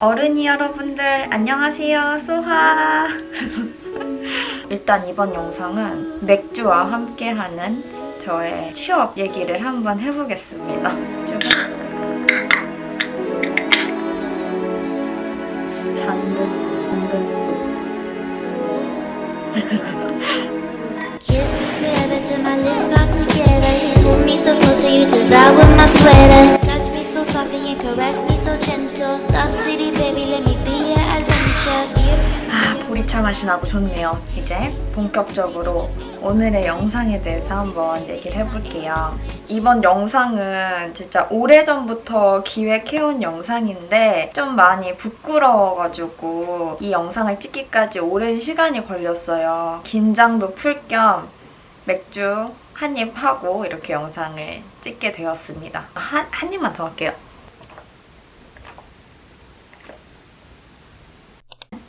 어른이 여러분들 안녕하세요. 소하. 일단 이번 영상은 맥주와 함께하는 저의 취업 얘기를 한번 해보겠습니다. 잔뜩 잔뜩 속 Kiss me forever till my lips part together. You pull me so close to you to devour my sweater. Touch me so softly and caress me so gentle. Love city, baby, let me be your adventure. 아, 보리차 맛이 나고 좋네요. 이제 본격적으로 오늘의 영상에 대해서 한번 얘기를 해볼게요. 이번 영상은 진짜 오래전부터 기획해온 영상인데 좀 많이 부끄러워가지고 이 영상을 찍기까지 오랜 시간이 걸렸어요. 긴장도 풀 겸 맥주 한입 하고 이렇게 영상을 찍게 되었습니다. 한, 한 입만 더 할게요.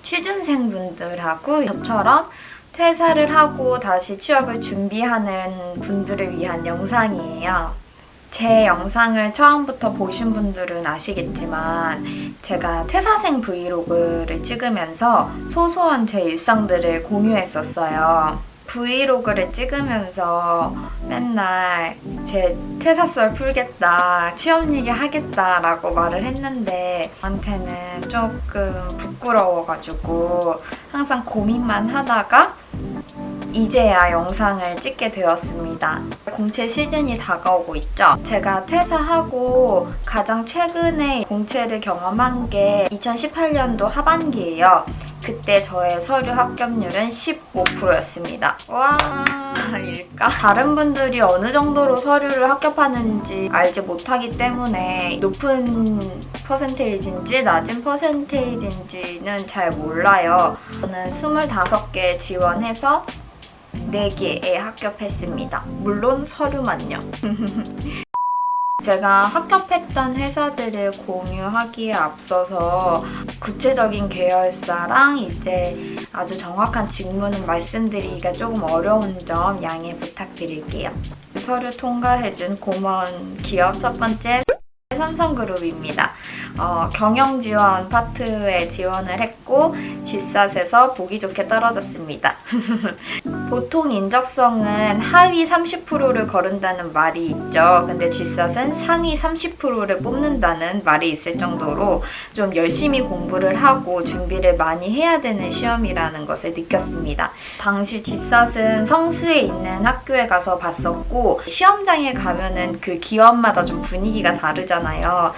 취준생분들하고 저처럼 퇴사를 하고 다시 취업을 준비하는 분들을 위한 영상이에요. 제 영상을 처음부터 보신 분들은 아시겠지만 제가 퇴사생 브이로그를 찍으면서 소소한 제 일상들을 공유했었어요. 브이로그를 찍으면서 맨날 제 퇴사설 풀겠다, 취업 얘기 하겠다라고 말을 했는데 저한테는 조금 부끄러워가지고 항상 고민만 하다가 이제야 영상을 찍게 되었습니다. 공채 시즌이 다가오고 있죠. 제가 퇴사하고 가장 최근에 공채를 경험한 게 2018년도 하반기예요. 그때 저의 서류 합격률은 15%였습니다. 와 일까? 다른 분들이 어느 정도로 서류를 합격하는지 알지 못하기 때문에 높은 퍼센테이지인지 낮은 퍼센테이지인지는 잘 몰라요. 저는 25개 지원해서 4개에 합격했습니다. 물론 서류만요. 제가 합격했던 회사들을 공유하기에 앞서서 구체적인 계열사랑 이제 아주 정확한 직무는 말씀드리기가 조금 어려운 점 양해 부탁드릴게요. 서류 통과해준 고마운 기업 첫 번째 삼성그룹입니다. 어, 경영 지원 파트에 지원을 했고 G샷에서 보기 좋게 떨어졌습니다. 보통 인적성은 하위 30%를 거른다는 말이 있죠. 근데 G샷은 상위 30%를 뽑는다는 말이 있을 정도로 좀 열심히 공부를 하고 준비를 많이 해야 되는 시험이라는 것을 느꼈습니다. 당시 G샷은 성수에 있는 학교에 가서 봤었고 시험장에 가면은 그 기업마다 좀 분위기가 다르잖아요.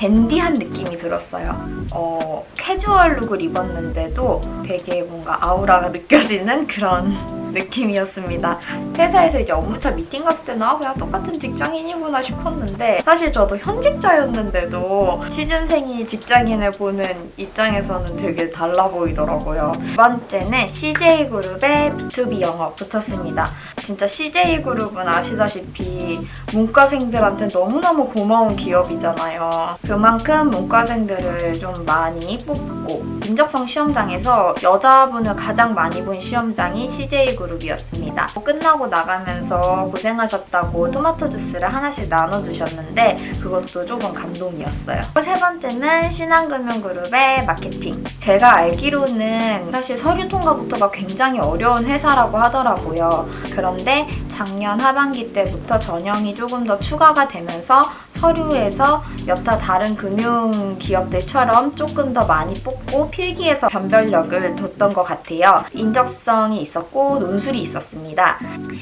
댄디한 느낌이 들었어요. 어, 캐주얼 룩을 입었는데도 되게 뭔가 아우라가 느껴지는 그런 느낌이었습니다. 회사에서 이제 업무차 미팅 갔을 때는 아 그냥 똑같은 직장인이구나 싶었는데 사실 저도 현직자였는데도 취준생이 직장인을 보는 입장에서는 되게 달라 보이더라고요. 두 번째는 CJ그룹의 B2B 영업 붙었습니다. 진짜 CJ그룹은 아시다시피 문과생들한테 너무너무 고마운 기업이잖아요. 그만큼 문과생들을 좀 많이 뽑고 인적성 시험장에서 여자분을 가장 많이 본 시험장이 CJ그룹이었습니다. 끝나고 나가면서 고생하셨다고 토마토 주스를 하나씩 나눠주셨는데 그것도 조금 감동이었어요. 세 번째는 신한금융그룹의 마케팅. 제가 알기로는 사실 서류 통과부터가 굉장히 어려운 회사라고 하더라고요. 그런데 작년 하반기 때부터 전형이 조금 더 추가가 되면서 서류에서 여타 다른 금융 기업들처럼 조금 더 많이 뽑고 필기에서 변별력을 뒀던 것 같아요. 인적성이 있었고 논술이 있었습니다.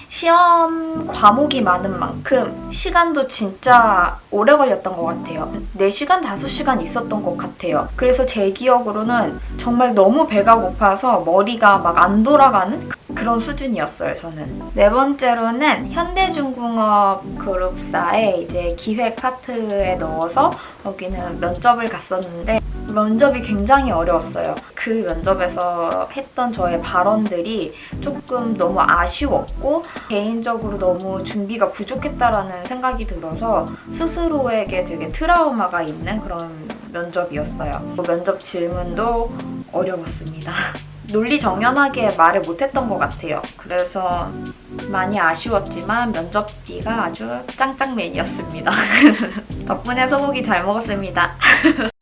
시험 과목이 많은 만큼 시간도 진짜 오래 걸렸던 것 같아요. 4시간, 5시간 있었던 것 같아요. 그래서 제 기억으로는 정말 너무 배가 고파서 머리가 막 안 돌아가는 그런 수준이었어요, 저는. 네 번째로는 현대중공업 그룹사의 이제 기획 파트에 넣어서 거기는 면접을 갔었는데 면접이 굉장히 어려웠어요. 그 면접에서 했던 저의 발언들이 조금 너무 아쉬웠고 개인적으로 너무 준비가 부족했다라는 생각이 들어서 스스로에게 되게 트라우마가 있는 그런 면접이었어요. 그 면접 질문도 어려웠습니다. 논리 정연하게 말을 못했던 것 같아요. 그래서 많이 아쉬웠지만 면접비가 아주 짱짱맨이었습니다. 덕분에 소고기 잘 먹었습니다.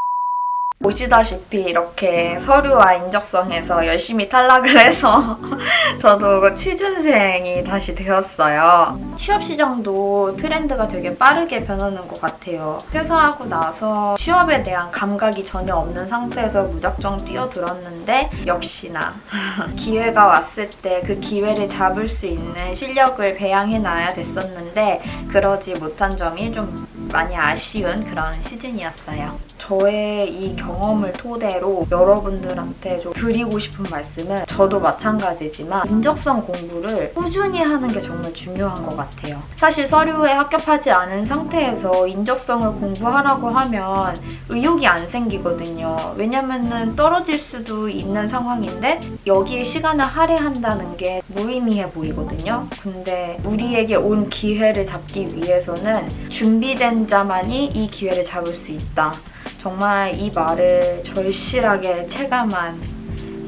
보시다시피 이렇게 서류와 인적성에서 열심히 탈락을 해서 저도 취준생이 다시 되었어요. 취업 시장도 트렌드가 되게 빠르게 변하는 것 같아요. 퇴사하고 나서 취업에 대한 감각이 전혀 없는 상태에서 무작정 뛰어들었는데 역시나 기회가 왔을 때 그 기회를 잡을 수 있는 실력을 배양해놔야 됐었는데 그러지 못한 점이 좀 많이 아쉬운 그런 시즌이었어요. 저의 이 경험을 토대로 여러분들한테 좀 드리고 싶은 말씀은 저도 마찬가지지만 인적성 공부를 꾸준히 하는 게 정말 중요한 것 같아요. 사실 서류에 합격하지 않은 상태에서 인적성을 공부하라고 하면 의욕이 안 생기거든요. 왜냐면은 떨어질 수도 있는 상황인데 여기에 시간을 할애한다는 게 무의미해 보이거든요. 근데 우리에게 온 기회를 잡기 위해서는 준비된 자만이 이 기회를 잡을 수 있다. 정말 이 말을 절실하게 체감한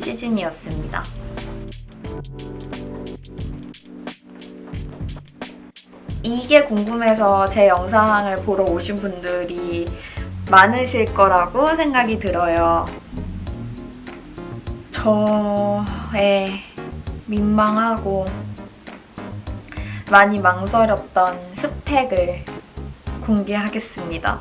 시즌이었습니다. 이게 궁금해서 제 영상을 보러 오신 분들이 많으실 거라고 생각이 들어요. 저의 민망하고 많이 망설였던 스펙을 공개하겠습니다.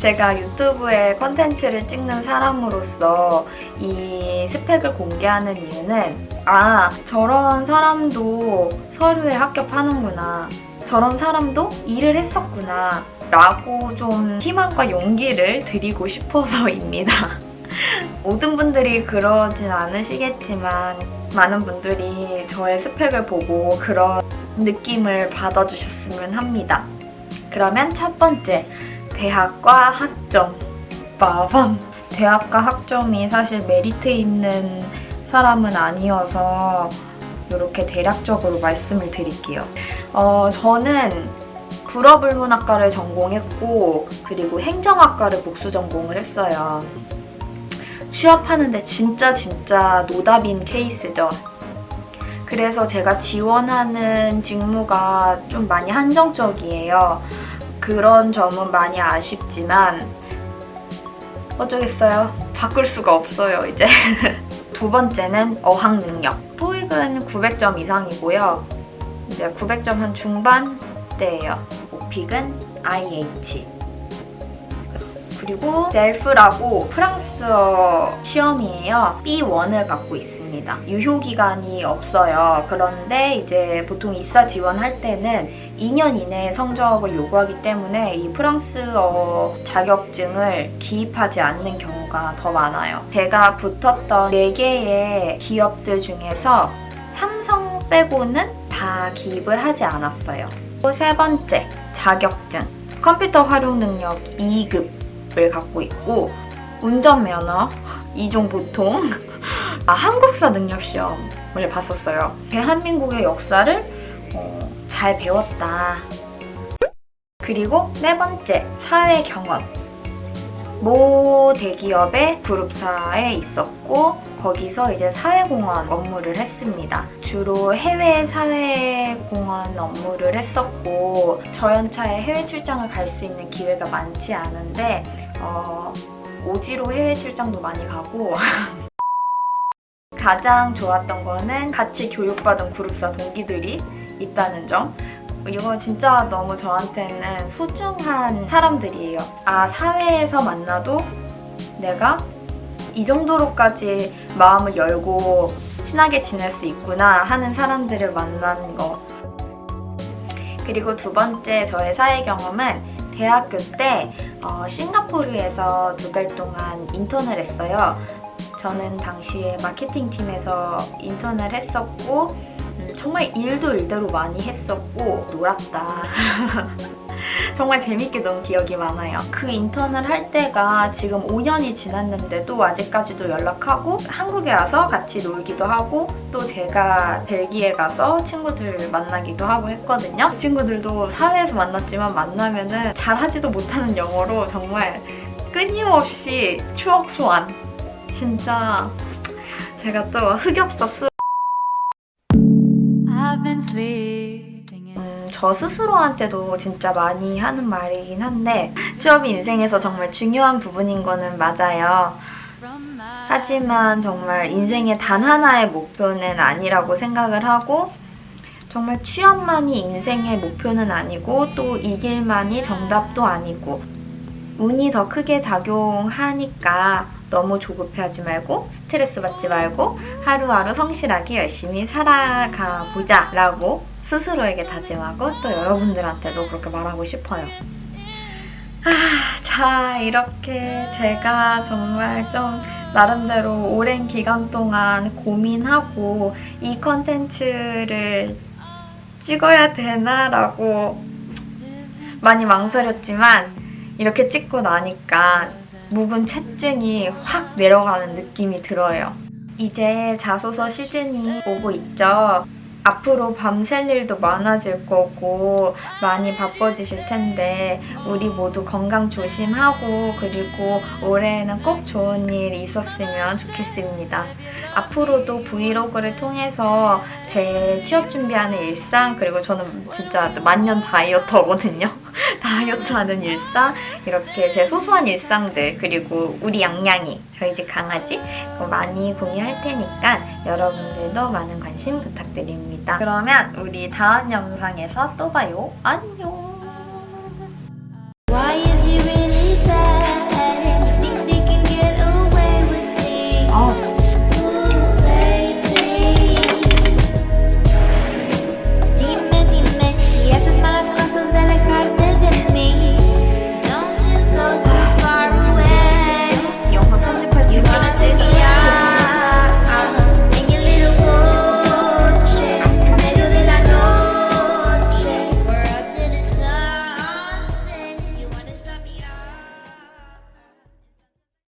제가 유튜브에 컨텐츠를 찍는 사람으로서 이 스펙을 공개하는 이유는 아, 저런 사람도 서류에 합격하는구나. 저런 사람도 일을 했었구나. 라고 좀 희망과 용기를 드리고 싶어서입니다. 모든 분들이 그러진 않으시겠지만 많은 분들이 저의 스펙을 보고 그런 느낌을 받아주셨으면 합니다. 그러면 첫 번째, 대학과 학점. 빠밤. 대학과 학점이 사실 메리트 있는 사람은 아니어서 이렇게 대략적으로 말씀을 드릴게요. 어, 저는 불어불문학과를 전공했고 그리고 행정학과를 복수 전공을 했어요. 취업하는데 진짜 진짜 노답인 케이스죠. 그래서 제가 지원하는 직무가 좀 많이 한정적이에요. 그런 점은 많이 아쉽지만 어쩌겠어요. 바꿀 수가 없어요, 이제. 두 번째는 어학 능력. 토익은 900점 이상이고요. 이제 900점 한 중반대예요. 오픽은 IH. 그리고 델프라고 프랑스어 시험이에요. B1을 갖고 있 습니다. 유효 기간이 없어요. 그런데 이제 보통 입사 지원할 때는 2년 이내에 성적을 요구하기 때문에 이 프랑스어 자격증을 기입하지 않는 경우가 더 많아요. 제가 붙었던 4개의 기업들 중에서 삼성 빼고는 다 기입을 하지 않았어요. 또세 번째, 자격증. 컴퓨터 활용 능력 2급을 갖고 있고 운전면허 2종 보통 아, 한국사 능력 시험을 봤었어요. 대한민국의 역사를 어, 잘 배웠다. 그리고 네 번째, 사회 경험. 모 대기업의 그룹사에 있었고 거기서 이제 사회공헌 업무를 했습니다. 주로 해외 사회공헌 업무를 했었고 저연차에 해외 출장을 갈 수 있는 기회가 많지 않은데 어, 오지로 해외 출장도 많이 가고 가장 좋았던 거는 같이 교육받은 그룹사 동기들이 있다는 점 이거 진짜 너무 저한테는 소중한 사람들이에요. 아, 사회에서 만나도 내가 이 정도로까지 마음을 열고 친하게 지낼 수 있구나 하는 사람들을 만난 거. 그리고 두 번째 저의 사회 경험은 대학교 때 어, 싱가포르에서 두 달 동안 인턴을 했어요. 저는 당시에 마케팅 팀에서 인턴을 했었고 음, 정말 일도 일대로 많이 했었고 놀았다. 정말 재밌게 논 기억이 많아요. 그 인턴을 할 때가 지금 5년이 지났는데도 아직까지도 연락하고 한국에 와서 같이 놀기도 하고 또 제가 벨기에 가서 친구들 만나기도 하고 했거든요. 그 친구들도 사회에서 만났지만 만나면 은 잘하지도 못하는 영어로 정말 끊임없이 추억 소환. 진짜 제가 또 흑역사 쓰 음, 저 스스로한테도 진짜 많이 하는 말이긴 한데 취업이 인생에서 정말 중요한 부분인 거는 맞아요. 하지만 정말 인생의 단 하나의 목표는 아니라고 생각을 하고 정말 취업만이 인생의 목표는 아니고 또 이 길만이 정답도 아니고 운이 더 크게 작용하니까 너무 조급해하지 말고 스트레스 받지 말고 하루하루 성실하게 열심히 살아가 보자 라고 스스로에게 다짐하고 또 여러분들한테도 그렇게 말하고 싶어요. 아, 자, 이렇게 제가 정말 좀 나름대로 오랜 기간 동안 고민하고 이 컨텐츠를 찍어야 되나라고 많이 망설였지만 이렇게 찍고 나니까 묵은 채증이 확 내려가는 느낌이 들어요. 이제 자소서 시즌이 오고 있죠. 앞으로 밤샐 일도 많아질 거고 많이 바빠지실 텐데 우리 모두 건강 조심하고 그리고 올해에는 꼭 좋은 일이 있었으면 좋겠습니다. 앞으로도 브이로그를 통해서 제 취업 준비하는 일상 그리고 저는 진짜 만년 다이어터거든요. 다이어트 하는 일상 이렇게 제 소소한 일상들 그리고 우리 양양이 저희 집 강아지 많이 공유할 테니까 여러분들도 많은 관심 부탁드립니다. 그러면 우리 다음 영상에서 또 봐요. 안녕.